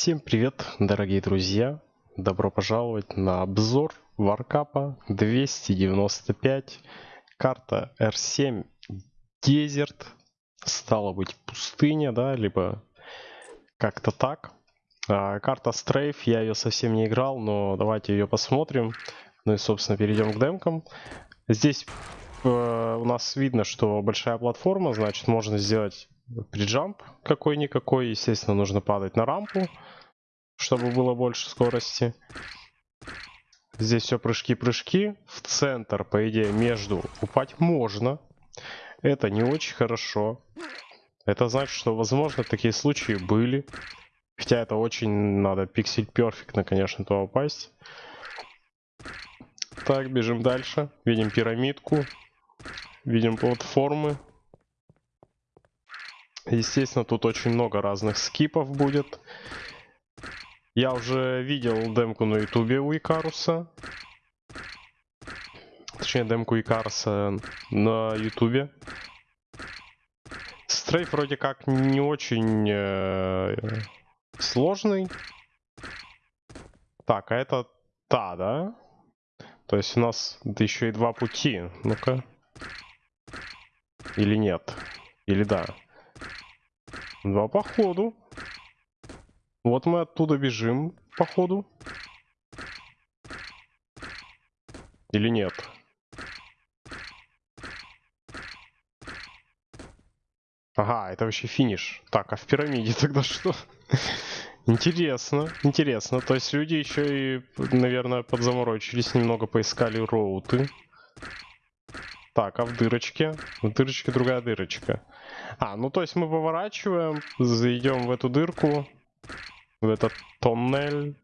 Всем привет, дорогие друзья! Добро пожаловать на обзор Варкапа 295. Карта R7 Desert. Стало быть пустыня, да, либо как-то так. А, карта Strafe, я ее совсем не играл, но давайте ее посмотрим. Ну и, собственно, перейдем к демкам. Здесь э, у нас видно, что большая платформа, значит, можно сделать приджамп какой-никакой. Естественно, нужно падать на рампу, чтобы было больше скорости. Здесь все прыжки-прыжки. В центр, по идее, между упасть можно. Это не очень хорошо. Это значит, что, возможно, такие случаи были. Хотя это очень надо пиксель перфектно, конечно, то упасть. Так, бежим дальше. Видим пирамидку. Видим платформы. Естественно, тут очень много разных скипов будет. Я уже видел демку на ютубе у Икаруса. Точнее, демку Икаруса на ютубе. Стрейф вроде как не очень э, сложный. Так, а это та, да? То есть у нас еще и два пути. Ну-ка. Или нет? Или да? Два походу. Вот мы оттуда бежим, походу. Или нет? Ага, это вообще финиш. Так, а в пирамиде тогда что? интересно, интересно. То есть люди еще и, наверное, подзаморочились, немного поискали роуты. Так, а в дырочке? В дырочке другая дырочка. А, ну то есть мы поворачиваем, зайдем в эту дырку, в этот тоннель.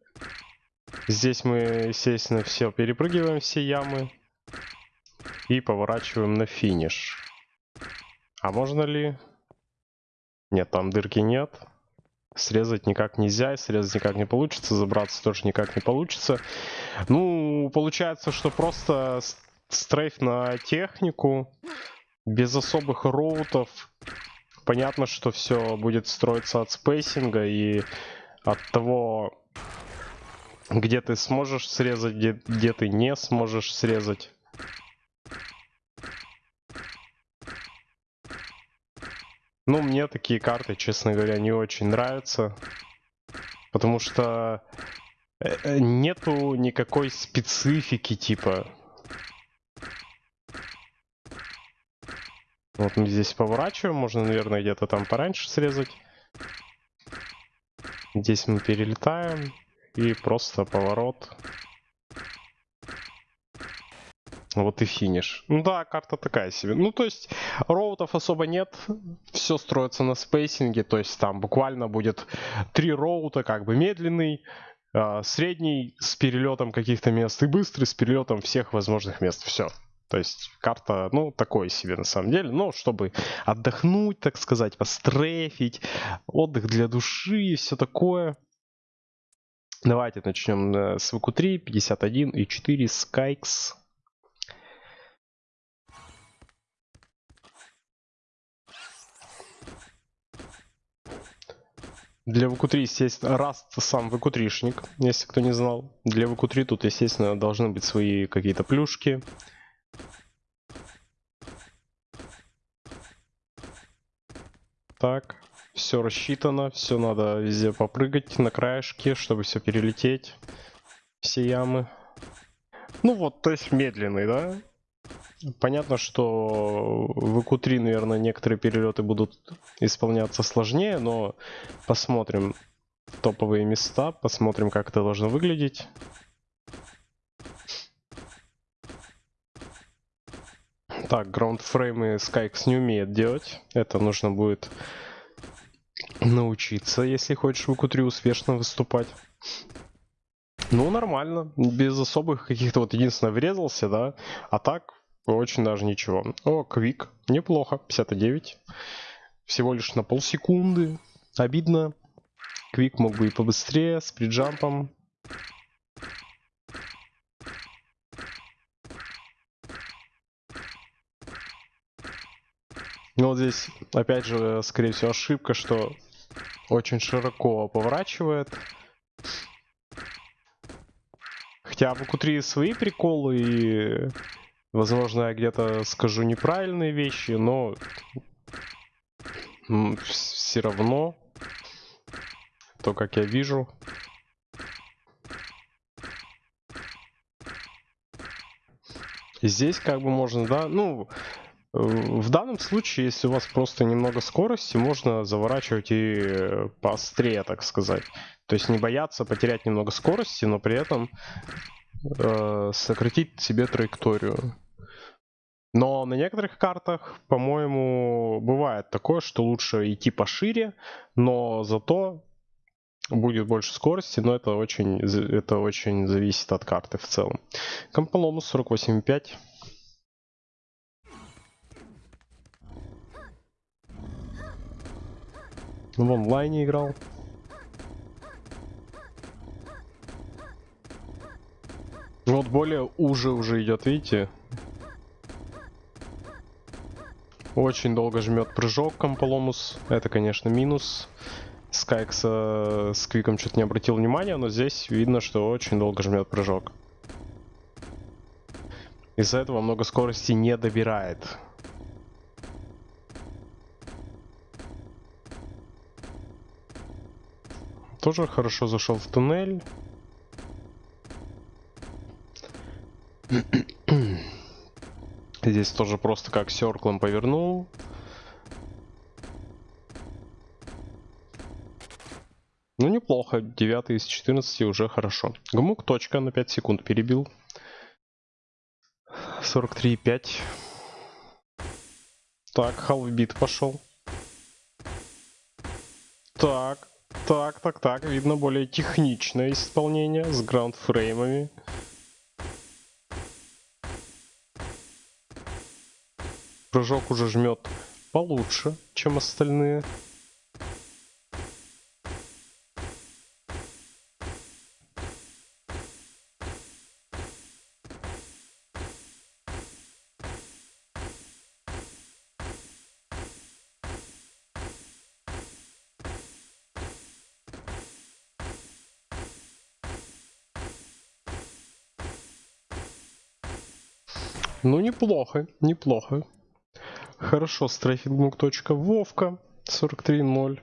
Здесь мы, естественно, все перепрыгиваем, все ямы. И поворачиваем на финиш. А можно ли... Нет, там дырки нет. Срезать никак нельзя, срезать никак не получится, забраться тоже никак не получится. Ну, получается, что просто стрейф на технику, без особых роутов. Понятно, что все будет строиться от спейсинга и от того, где ты сможешь срезать, где, где ты не сможешь срезать. Ну, мне такие карты, честно говоря, не очень нравятся. Потому что э, э, нету никакой специфики, типа. Вот мы здесь поворачиваем, можно, наверное, где-то там пораньше срезать. Здесь мы перелетаем и просто поворот. Вот и финиш. Ну да, карта такая себе. Ну то есть роутов особо нет. Все строится на спейсинге. То есть там буквально будет три роута, как бы медленный, а, средний с перелетом каких-то мест и быстрый с перелетом всех возможных мест. Все. То есть карта, ну, такое себе на самом деле. Но чтобы отдохнуть, так сказать, пострефить, отдых для души и все такое. Давайте начнем э, с ВК3, 51 и 4 Skykes. Для ВК3, естественно, Раст сам ВК3шник, если кто не знал. Для ВК3 тут, естественно, должны быть свои какие-то плюшки. Так, все рассчитано, все надо везде попрыгать на краешке, чтобы все перелететь. Все ямы. Ну вот, то есть медленный, да? Понятно, что в ИК-3, наверное, некоторые перелеты будут исполняться сложнее, но посмотрим топовые места, посмотрим, как это должно выглядеть. Так, граундфреймы Skyx не умеет делать. Это нужно будет научиться, если хочешь в q успешно выступать. Ну, нормально. Без особых каких-то вот единственно врезался, да. А так, очень даже ничего. О, квик. Неплохо. 59. Всего лишь на полсекунды. Обидно. Квик мог бы и побыстрее, с приджампом. Ну вот здесь, опять же, скорее всего, ошибка, что очень широко поворачивает. Хотя в q свои приколы, и, возможно, я где-то скажу неправильные вещи, но все равно то, как я вижу, здесь как бы можно, да, ну, в данном случае, если у вас просто немного скорости, можно заворачивать и поострее, так сказать. То есть не бояться потерять немного скорости, но при этом э, сократить себе траекторию. Но на некоторых картах, по-моему, бывает такое, что лучше идти пошире, но зато будет больше скорости, но это очень, это очень зависит от карты в целом. Комполомус 48.5. В онлайне играл. Вот более уже уже идет, видите? Очень долго жмет прыжок Комполомус. Это, конечно, минус. Скайкс с Квиком что-то не обратил внимания, но здесь видно, что очень долго жмет прыжок. Из-за этого много скорости не добирает. Тоже хорошо зашел в туннель. Здесь тоже просто как серклом повернул. Ну, неплохо. 9 из 14 уже хорошо. Гмук точка на 5 секунд перебил. 43,5. Так, халфбит пошел. Так, так, так, так. Видно более техничное исполнение с граундфреймами. Прыжок уже жмет получше, чем остальные. Неплохо, неплохо. Хорошо, strafing move. Вовка 43.0.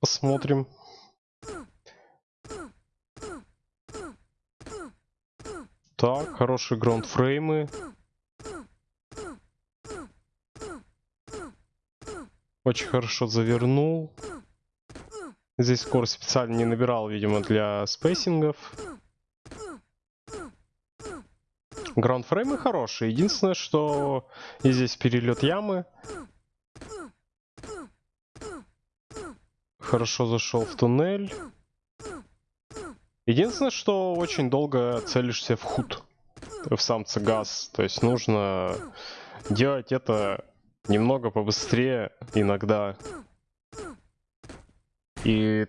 Посмотрим. Так, хорошие ground frame ы. Очень хорошо завернул. Здесь скорость специально не набирал, видимо, для spacing ов. Граундфреймы хорошие. Единственное, что и здесь перелет ямы. Хорошо зашел в туннель. Единственное, что очень долго целишься в худ. В сам цигас. То есть нужно делать это немного побыстрее иногда. И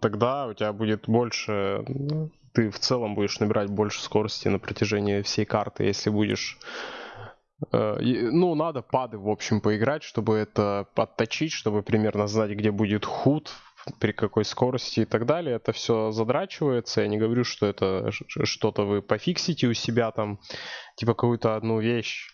тогда у тебя будет больше ну, ты в целом будешь набирать больше скорости на протяжении всей карты, если будешь... Э, ну, надо пады, в общем, поиграть, чтобы это отточить, чтобы примерно знать, где будет худ, при какой скорости и так далее. Это все задрачивается. Я не говорю, что это что-то вы пофиксите у себя там, типа какую-то одну вещь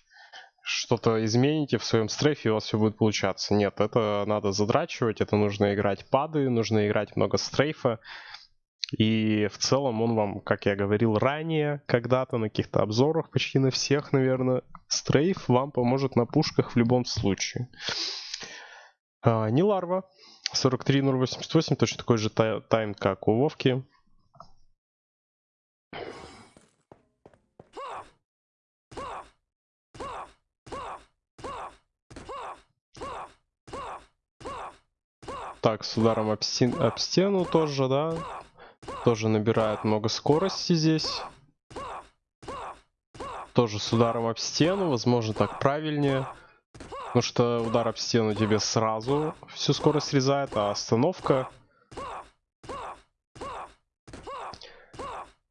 что-то измените в своем стрейфе, и у вас все будет получаться. Нет, это надо задрачивать, это нужно играть пады, нужно играть много стрейфа. И в целом он вам, как я говорил ранее, когда-то на каких-то обзорах, почти на всех, наверное, стрейф вам поможет на пушках в любом случае. А, не ларва. 43088, точно такой же тайм, как у Вовки. Так, с ударом об, стен, об стену тоже, да. Тоже набирает много скорости здесь. Тоже с ударом об стену, возможно так правильнее. Потому что удар об стену тебе сразу всю скорость срезает, а остановка...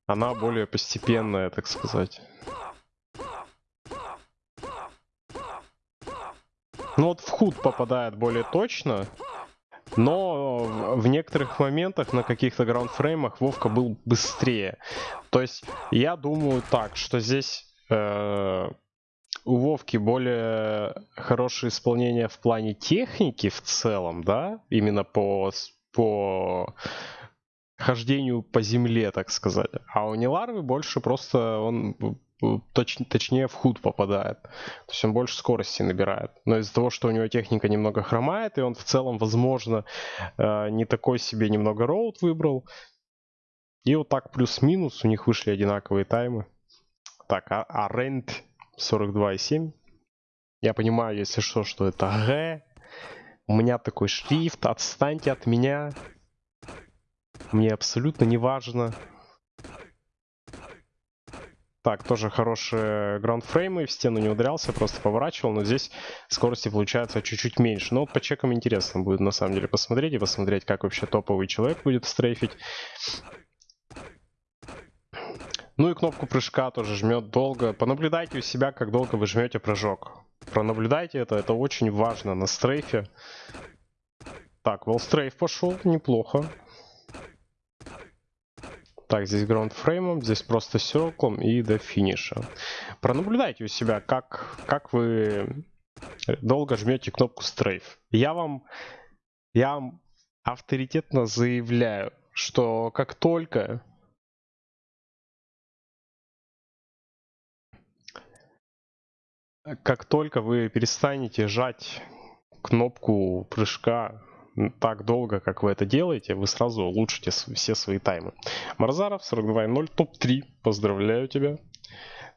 Она более постепенная, так сказать. Ну вот в худ попадает более точно. Но в некоторых моментах на каких-то граундфреймах Вовка был быстрее. То есть я думаю так, что здесь э, у Вовки более хорошее исполнение в плане техники в целом, да, именно по, по хождению по земле, так сказать. А у Неларвы больше просто он точ, точнее в худ попадает. То есть он больше скорости набирает. Но из-за того, что у него техника немного хромает, и он в целом, возможно, э, не такой себе немного роуд выбрал. И вот так плюс-минус у них вышли одинаковые таймы. Так, а, а Рент 42,7. Я понимаю, если что, что это Г. У меня такой шрифт. Отстаньте от меня. Мне абсолютно не важно. Так, тоже хорошие граундфреймы, в стену не ударялся, просто поворачивал, но здесь скорости получается чуть-чуть меньше. Но по чекам интересно будет на самом деле посмотреть и посмотреть, как вообще топовый человек будет стрейфить. Ну и кнопку прыжка тоже жмет долго. Понаблюдайте у себя, как долго вы жмете прыжок. Пронаблюдайте это, это очень важно на стрейфе. Так, волстрейф пошел, неплохо. Так, здесь граундфреймом, здесь просто серклом и до финиша. Пронаблюдайте у себя, как, как вы долго жмете кнопку стрейф. Я вам, я вам авторитетно заявляю, что как только как только вы перестанете жать кнопку прыжка так долго, как вы это делаете, вы сразу улучшите все свои таймы. Марзаров 42.0, топ-3. Поздравляю тебя.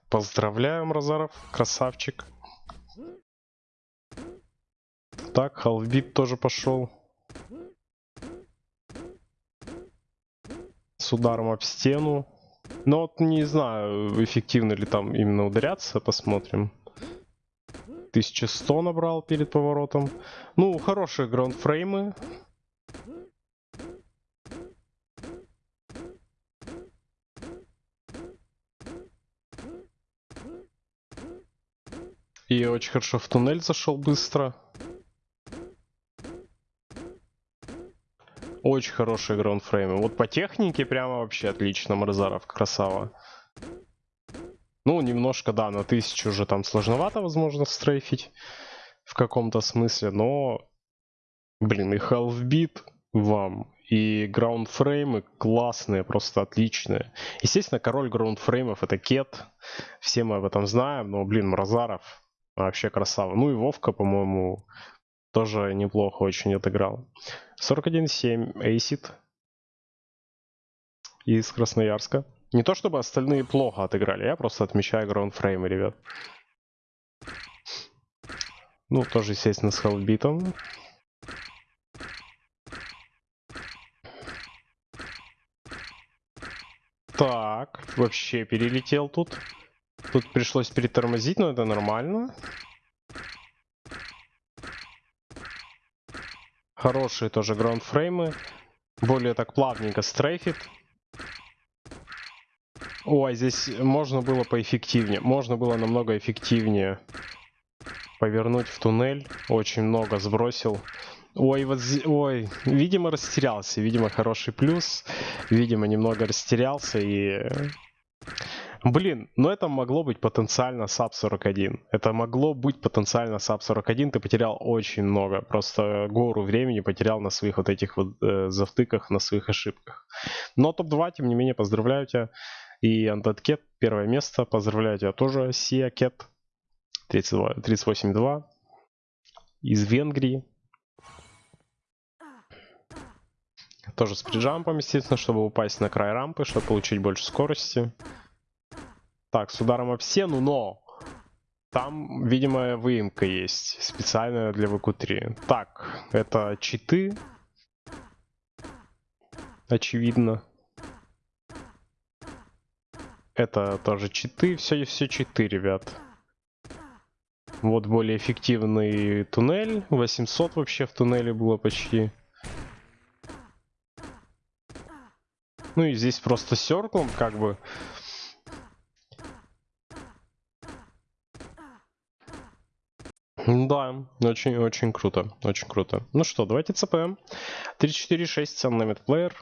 Поздравляю, Марзаров, красавчик. Так, халфбит тоже пошел. С ударом об стену. Но вот не знаю, эффективно ли там именно ударяться, посмотрим. 1100 набрал перед поворотом. Ну, хорошие граундфреймы. И очень хорошо в туннель зашел быстро. Очень хорошие граундфреймы. Вот по технике прямо вообще отлично Марзаров, красава. Немножко, да, на тысячу уже там сложновато, возможно, стрейфить в каком-то смысле, но, блин, и half-beat вам, и граундфреймы классные, просто отличные. Естественно, король граундфреймов это Кет, все мы об этом знаем, но, блин, Мразаров вообще красава. Ну и Вовка, по-моему, тоже неплохо очень отыграл. 41-7, Эйсид из Красноярска. Не то чтобы остальные плохо отыграли, я просто отмечаю граундфреймы, ребят. Ну, тоже, естественно, с хелбитом. Так, вообще перелетел тут. Тут пришлось перетормозить, но это нормально. Хорошие тоже граундфреймы. Более так плавненько стрейфит. Ой, здесь можно было поэффективнее. Можно было намного эффективнее повернуть в туннель. Очень много сбросил. Ой, вот ой, видимо растерялся. Видимо хороший плюс. Видимо немного растерялся и... Блин, но это могло быть потенциально sub 41. Это могло быть потенциально sub 41. Ты потерял очень много. Просто гору времени потерял на своих вот этих вот э, завтыках, на своих ошибках. Но топ-2, тем не менее, поздравляю тебя. И Undead Cat первое место. Поздравляю тебя тоже, Sia Cat 38.2 из Венгрии. Тоже с приджампом, естественно, чтобы упасть на край рампы, чтобы получить больше скорости. Так, с ударом об стену, но там, видимо, выемка есть специальная для ВК-3. Так, это читы. Очевидно. Это тоже читы, все, все читы, ребят. Вот более эффективный туннель. 800 вообще в туннеле было почти. Ну и здесь просто серклом как бы. Да, очень-очень круто, очень круто. Ну что, давайте ЦП. 346 Unlimited Player.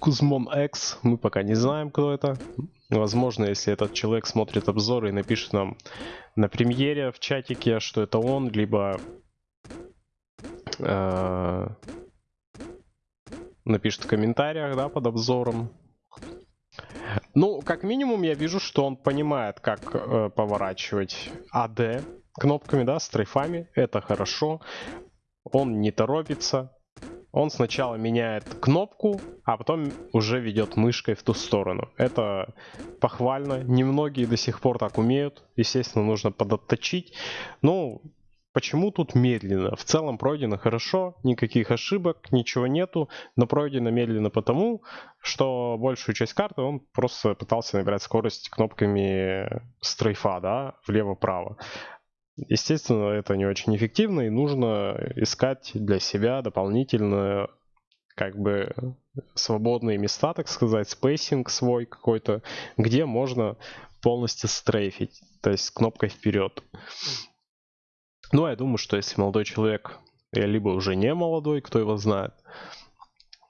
Кузмон X, мы пока не знаем, кто это. Возможно, если этот человек смотрит обзоры и напишет нам на премьере в чатике, что это он, либо э, напишет в комментариях, да, под обзором. Ну, как минимум, я вижу, что он понимает, как э, поворачивать AD кнопками, да, стрейфами. Это хорошо. Он не торопится. Он сначала меняет кнопку, а потом уже ведет мышкой в ту сторону. Это похвально. Немногие до сих пор так умеют. Естественно, нужно подотточить. Ну, Почему тут медленно? В целом пройдено хорошо, никаких ошибок, ничего нету, но пройдено медленно потому, что большую часть карты он просто пытался набирать скорость кнопками strafe а, да, влево-право. Естественно, это не очень эффективно, и нужно искать для себя дополнительно как бы свободные места, так сказать, spacing свой какой-то, где можно полностью стрейфить, то есть кнопкой вперед. Ну, я думаю, что если молодой человек, либо уже не молодой, кто его знает,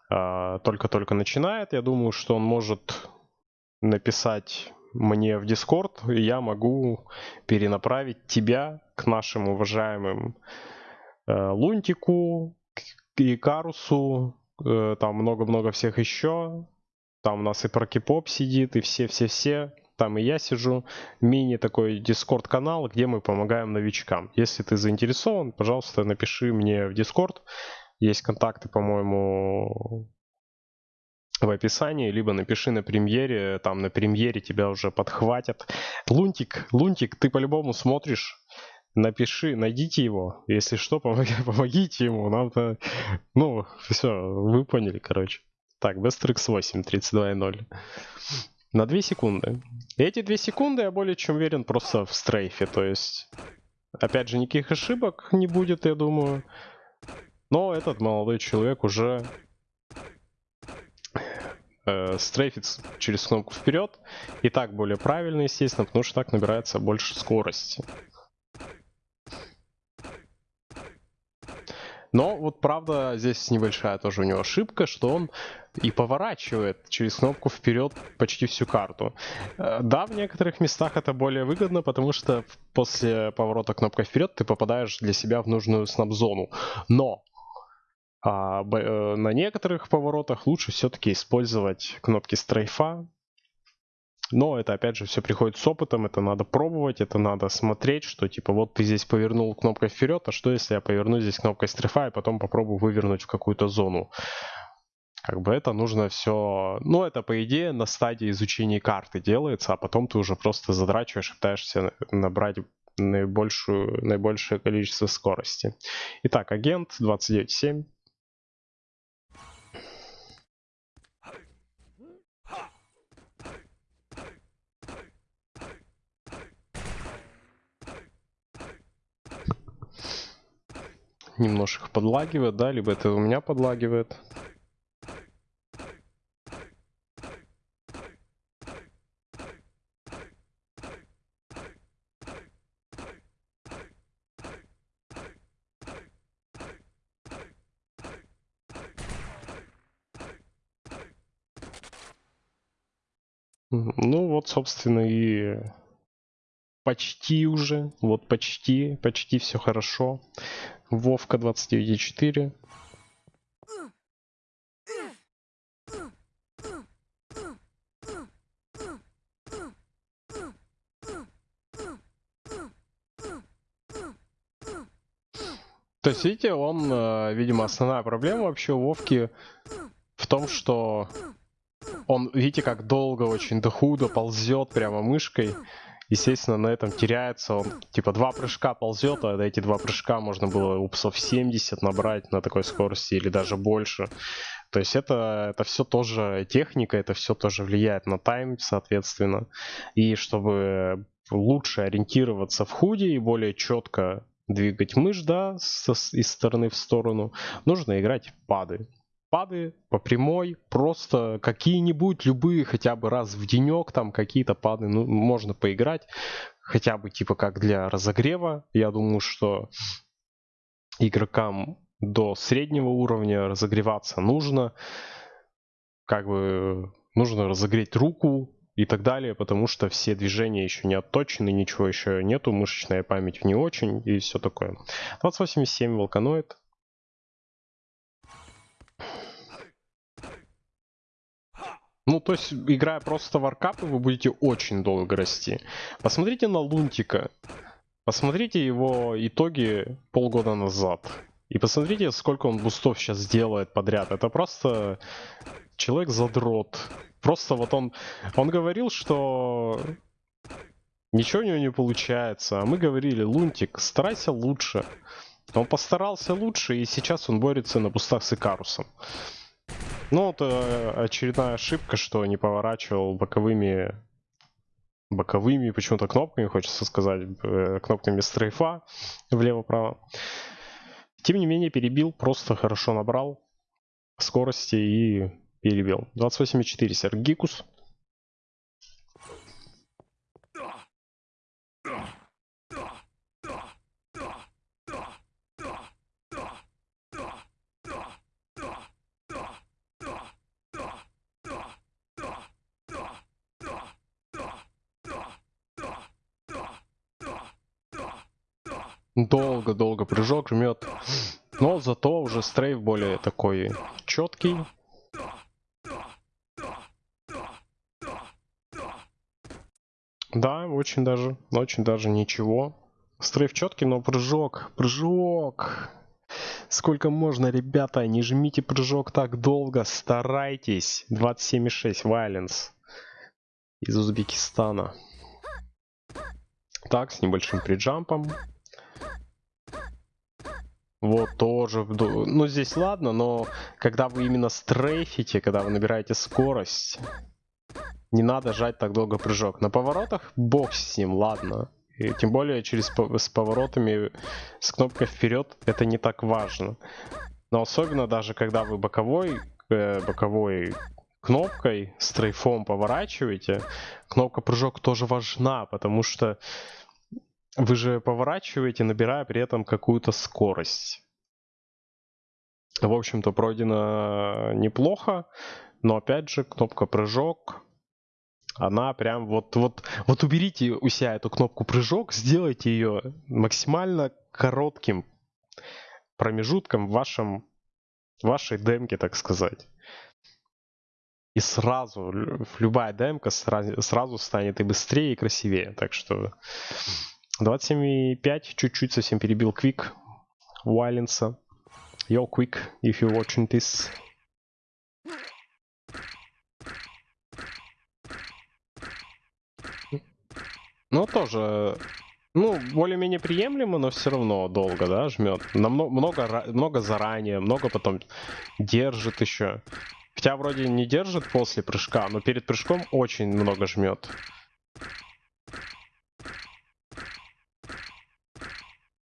а, только-только начинает, я думаю, что он может написать мне в Discord, и я могу перенаправить тебя к нашим уважаемым э, Лунтику, и Карусу, э, там много-много всех еще. Там у нас и Прокипоп сидит, и все-все-все там и я сижу, мини такой дискорд канал, где мы помогаем новичкам. Если ты заинтересован, пожалуйста, напиши мне в дискорд. Есть контакты, по-моему, в описании, либо напиши на премьере, там на премьере тебя уже подхватят. Лунтик, Лунтик, ты по-любому смотришь, напиши, найдите его, если что, помогите ему, нам-то, ну, все, вы поняли, короче. Так, Bestrix 8, 32.0 на 2 секунды. Эти 2 секунды, я более чем уверен, просто в стрейфе. То есть, опять же, никаких ошибок не будет, я думаю. Но этот молодой человек уже э, через кнопку вперед. И так более правильно, естественно, потому что так набирается больше скорости. Но вот правда здесь небольшая тоже у него ошибка, что он и поворачивает через кнопку вперед почти всю карту. Э, да, в некоторых местах это более выгодно, потому что после поворота кнопкой вперед ты попадаешь для себя в нужную снап-зону. Но а, э, на некоторых поворотах лучше все-таки использовать кнопки стрейфа, но это опять же все приходит с опытом, это надо пробовать, это надо смотреть, что типа вот ты здесь повернул кнопкой вперед, а что если я поверну здесь кнопкой стрифа и потом попробую вывернуть в какую-то зону. Как бы это нужно все... Ну, это, по идее, на стадии изучения карты делается, а потом ты уже просто задрачиваешь, пытаешься набрать наибольшую, наибольшее количество скорости. Итак, агент 29.7. немножко подлагивает, да, либо это у меня подлагивает. Ну вот, собственно, и почти уже, вот почти, почти все хорошо. Вовка 29.4. То есть, видите, он, э, видимо, основная проблема вообще у Вовки в том, что он, видите, как долго очень до худо ползет прямо мышкой естественно, на этом теряется. Он типа два прыжка ползет, а эти два прыжка можно было упсов 70 набрать на такой скорости или даже больше. То есть это, это все тоже техника, это все тоже влияет на тайм, соответственно. И чтобы лучше ориентироваться в худе и более четко двигать мышь, да, со, из стороны в сторону, нужно играть пады пады по прямой, просто какие-нибудь, любые, хотя бы раз в денек, там какие-то пады, ну, можно поиграть. хотя бы типа как для разогрева. Я думаю, что игрокам до среднего уровня разогреваться нужно. Как бы нужно разогреть руку и так далее, потому что все движения еще не отточены, ничего еще нету, мышечная память не очень и все такое. 2087 волканоид. Ну, то есть, играя просто в аркапы, вы будете очень долго расти. Посмотрите на Лунтика. Посмотрите его итоги полгода назад. И посмотрите, сколько он бустов сейчас делает подряд. Это просто человек-задрот. Просто вот он... Он говорил, что ничего у него не получается. А мы говорили, Лунтик, старайся лучше. Он постарался лучше, и сейчас он борется на бустах с Икарусом. Ну, это очередная ошибка, что не поворачивал боковыми боковыми почему-то кнопками, хочется сказать, э, кнопками стрейфа влево-право. Тем не менее, перебил, просто хорошо набрал скорости и перебил. 28,4 Сергикус. Долго-долго прыжок жмет. Но зато уже стрейф более такой четкий. Да, очень даже, очень даже ничего. Стрейф четкий, но прыжок, прыжок. Сколько можно, ребята, не жмите прыжок так долго, старайтесь. 27,6 Violence из Узбекистана. Так, с небольшим приджампом. Вот тоже, ну здесь ладно, но когда вы именно стрейфите, когда вы набираете скорость, не надо жать так долго прыжок. На поворотах бог с ним, ладно. И тем более через с поворотами с кнопкой вперед это не так важно. Но особенно даже когда вы боковой, э, боковой кнопкой, стрейфом поворачиваете, кнопка прыжок тоже важна, потому что вы же поворачиваете, набирая при этом какую-то скорость. В общем-то, пройдено неплохо, но опять же, кнопка прыжок, она прям вот, вот, вот уберите у себя эту кнопку прыжок, сделайте ее максимально коротким промежутком в вашем, вашей демке, так сказать. И сразу, любая демка сразу, сразу станет и быстрее, и красивее. Так что 27.5, чуть-чуть совсем перебил Квик Вайленса. Yo, Quick, if you're watching this. Ну, тоже, ну, более-менее приемлемо, но все равно долго, да, жмет. Намного, много, много заранее, много потом держит еще. Хотя вроде не держит после прыжка, но перед прыжком очень много жмет.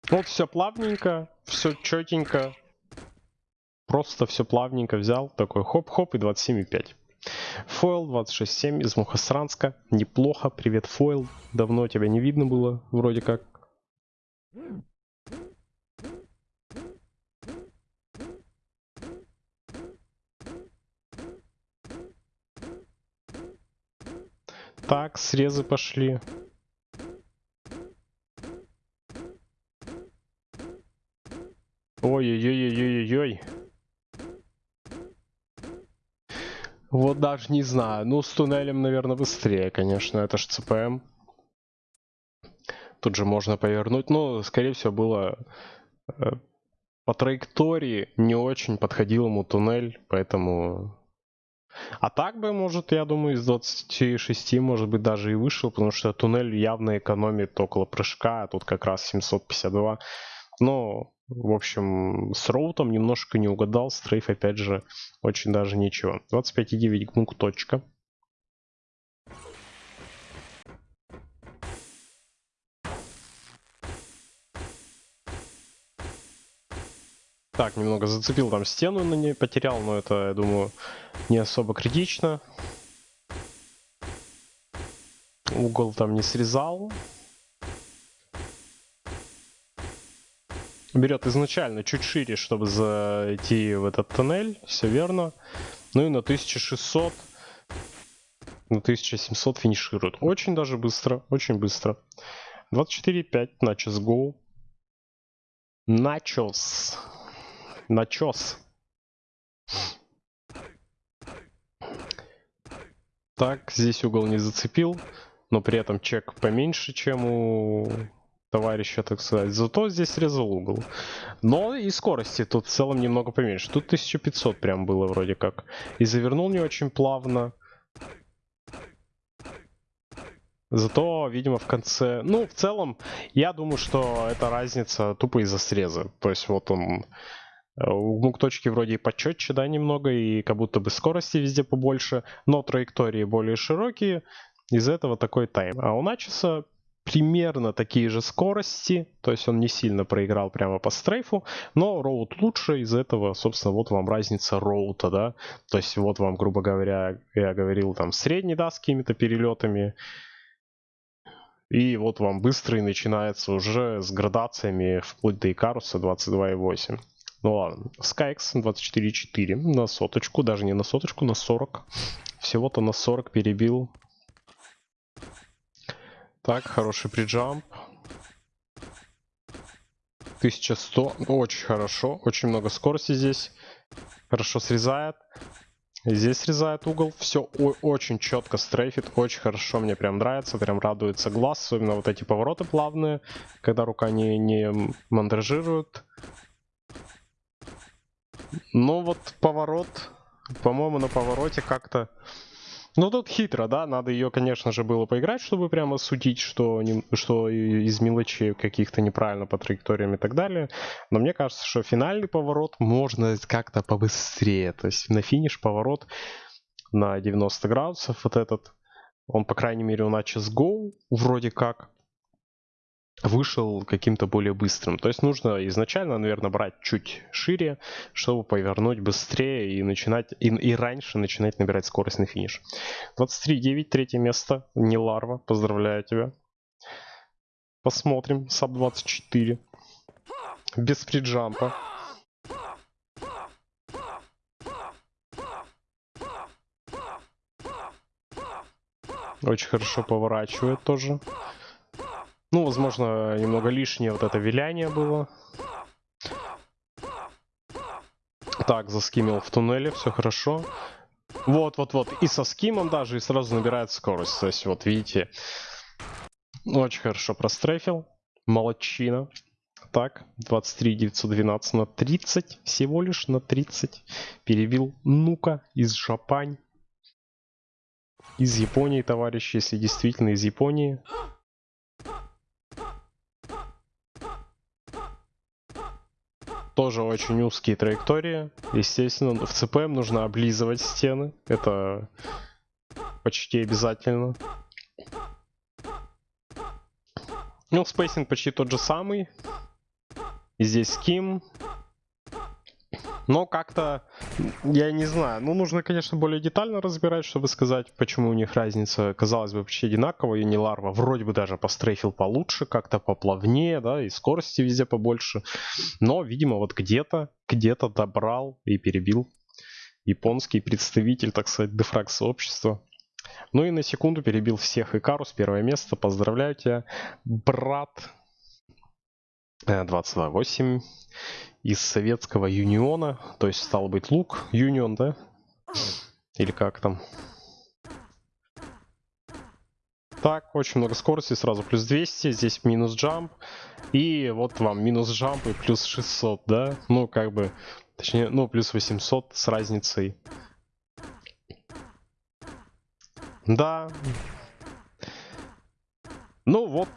Вот все плавненько, все четенько. Просто все плавненько взял. Такой хоп-хоп и 27,5. Фойл 26.7 из Мухосранска. Неплохо. Привет, Фойл. Давно тебя не видно было, вроде как. Так, срезы пошли. Даже не знаю. Ну, с туннелем, наверное, быстрее, конечно. Это ж ЦПМ. Тут же можно повернуть. Ну, скорее всего, было э, по траектории не очень подходил ему туннель, поэтому... А так бы, может, я думаю, из 26, может быть, даже и вышел, потому что туннель явно экономит около прыжка, а тут как раз 752. Но в общем, с роутом немножко не угадал. Стрейф, опять же, очень даже ничего. 25,9 гмук точка. Так, немного зацепил там стену на ней, потерял, но это, я думаю, не особо критично. Угол там не срезал. Берет изначально чуть шире, чтобы зайти в этот тоннель, все верно. Ну и на 1600, на 1700 финиширует. Очень даже быстро, очень быстро. 24.5, начос go. Начос. Начос. Так, здесь угол не зацепил, но при этом чек поменьше, чем у товарища, так сказать. Зато здесь срезал угол. Но и скорости тут в целом немного поменьше. Тут 1500 прям было вроде как. И завернул не очень плавно. Зато, видимо, в конце... Ну, в целом, я думаю, что это разница тупо из-за среза. То есть вот он... Э, у мук точки вроде и почетче, да, немного, и как будто бы скорости везде побольше, но траектории более широкие, из-за этого такой тайм. А у Начеса примерно такие же скорости, то есть он не сильно проиграл прямо по стрейфу, но роут лучше, из-за этого, собственно, вот вам разница роута, да, то есть вот вам, грубо говоря, я говорил там средний, да, с какими-то перелетами, и вот вам быстрый начинается уже с градациями вплоть до Икаруса 22.8. Ну ладно, Skyx 24.4 на соточку, даже не на соточку, на 40. Всего-то на 40 перебил так, хороший приджамп. 1100. Очень хорошо. Очень много скорости здесь. Хорошо срезает. Здесь срезает угол. Все очень четко стрейфит. Очень хорошо. Мне прям нравится. Прям радуется глаз. Особенно вот эти повороты плавные. Когда рука не, не мандражирует. Ну вот поворот. По-моему на повороте как-то ну тут хитро, да, надо ее, конечно же, было поиграть, чтобы прямо судить, что, не, что из мелочей каких-то неправильно по траекториям и так далее. Но мне кажется, что финальный поворот можно как-то побыстрее. То есть на финиш поворот на 90 градусов вот этот, он, по крайней мере, у Начес Go вроде как вышел каким-то более быстрым. То есть нужно изначально, наверное, брать чуть шире, чтобы повернуть быстрее и начинать и, и раньше начинать набирать скорость на финиш. 23.9, третье место. Не ларва. Поздравляю тебя. Посмотрим. Саб 24. Без фриджампа. Очень хорошо поворачивает тоже. Ну, возможно, немного лишнее вот это виляние было. Так, заскимил в туннеле, все хорошо. Вот, вот, вот. И со скимом даже, и сразу набирает скорость. То есть, вот, видите. Очень хорошо прострефил. Молодчина. Так, 23 912 на 30. Всего лишь на 30. Перебил Нука из Japan. Из Японии, товарищи, если действительно из Японии. Тоже очень узкие траектории. Естественно, в CPM нужно облизывать стены. Это почти обязательно. Ну, spacing почти тот же самый. И здесь ским. Но как-то, я не знаю, ну нужно, конечно, более детально разбирать, чтобы сказать, почему у них разница, казалось бы, почти одинаковая. Не ларва вроде бы даже пострейфил получше, как-то поплавнее, да, и скорости везде побольше. Но, видимо, вот где-то, где-то добрал и перебил японский представитель, так сказать, дефраг сообщества. Ну и на секунду перебил всех Икарус, первое место, поздравляю тебя, брат. 22-8 из Советского Юниона, то есть стал быть лук, Юнион, да? Или как там? Так, очень много скорости, сразу плюс 200, здесь минус джамп, и вот вам минус джамп и плюс 600, да? Ну, как бы, точнее, ну, плюс 800 с разницей. Да. Ну вот,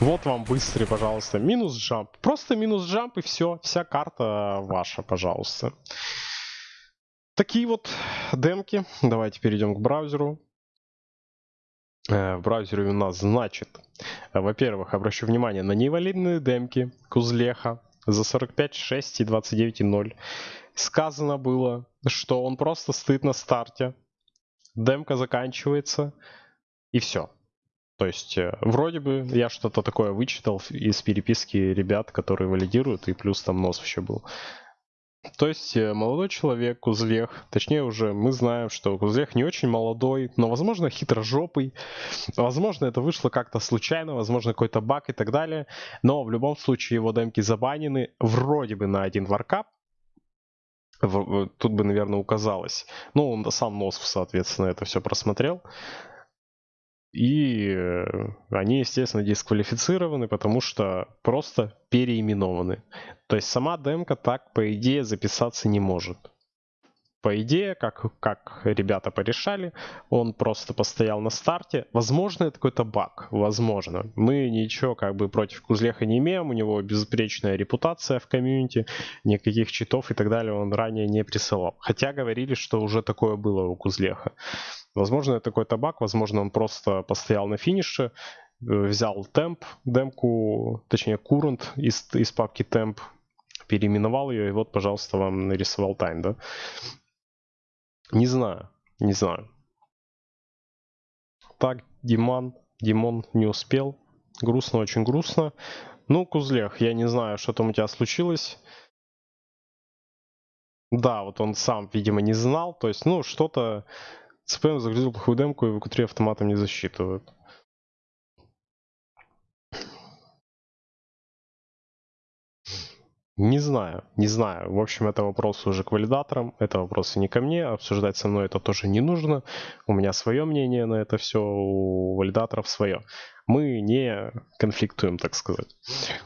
вот вам быстрый, пожалуйста. Минус джамп. Просто минус джамп и все. Вся карта ваша, пожалуйста. Такие вот демки. Давайте перейдем к браузеру. Э, в браузере у нас значит, во-первых, обращу внимание на невалидные демки Кузлеха за 45.6 и 29.0. Сказано было, что он просто стоит на старте. Демка заканчивается и все. То есть, э, вроде бы я что-то такое вычитал из переписки ребят, которые валидируют, и плюс там нос вообще был. То есть, э, молодой человек, Кузлех, точнее уже мы знаем, что Кузлех не очень молодой, но, возможно, хитрожопый, возможно, это вышло как-то случайно, возможно, какой-то баг и так далее, но в любом случае его демки забанены вроде бы на один варкап, тут бы, наверное, указалось. Ну, он сам Носов, соответственно, это все просмотрел. И э, они, естественно, дисквалифицированы, потому что просто переименованы. То есть сама демка так, по идее, записаться не может по идее, как, как ребята порешали, он просто постоял на старте. Возможно, это какой-то баг, возможно. Мы ничего как бы против Кузлеха не имеем, у него безупречная репутация в комьюнити, никаких читов и так далее он ранее не присылал. Хотя говорили, что уже такое было у Кузлеха. Возможно, это какой-то баг, возможно, он просто постоял на финише, э, взял темп, демку, точнее, курант из, из папки темп, переименовал ее, и вот, пожалуйста, вам нарисовал тайм, да? Не знаю, не знаю. Так, Диман, Димон не успел. Грустно, очень грустно. Ну, Кузлех, я не знаю, что там у тебя случилось. Да, вот он сам, видимо, не знал. То есть, ну, что-то... ЦПМ загрузил плохую демку и в q автоматом не засчитывают. Не знаю, не знаю. В общем, это вопрос уже к валидаторам, это вопросы не ко мне, обсуждать со мной это тоже не нужно. У меня свое мнение на это все, у валидаторов свое. Мы не конфликтуем, так сказать.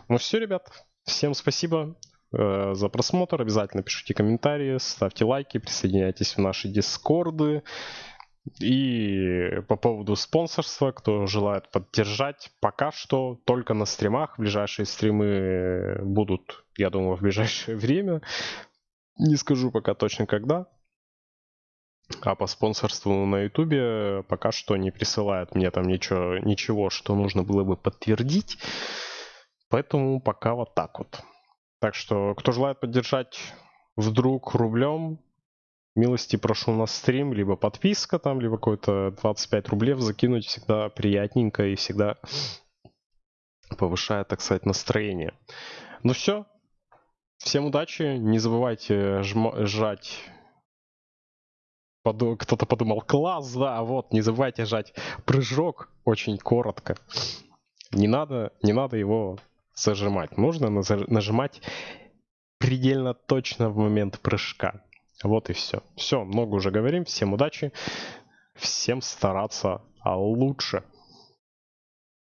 Ну все, ребят, всем спасибо э, за просмотр. Обязательно пишите комментарии, ставьте лайки, присоединяйтесь в наши дискорды. И по поводу спонсорства, кто желает поддержать, пока что только на стримах. Ближайшие стримы будут, я думаю, в ближайшее время. Не скажу пока точно когда. А по спонсорству на ютубе пока что не присылают мне там ничего, ничего, что нужно было бы подтвердить. Поэтому пока вот так вот. Так что, кто желает поддержать вдруг рублем, милости прошу на стрим, либо подписка там, либо какой-то 25 рублей закинуть всегда приятненько и всегда повышает, так сказать, настроение. Ну все, всем удачи, не забывайте жать. Кто-то подумал, класс, да, вот, не забывайте жать прыжок очень коротко. Не надо, не надо его зажимать. Нужно нажимать предельно точно в момент прыжка. Вот и все. Все, много уже говорим. Всем удачи. Всем стараться лучше.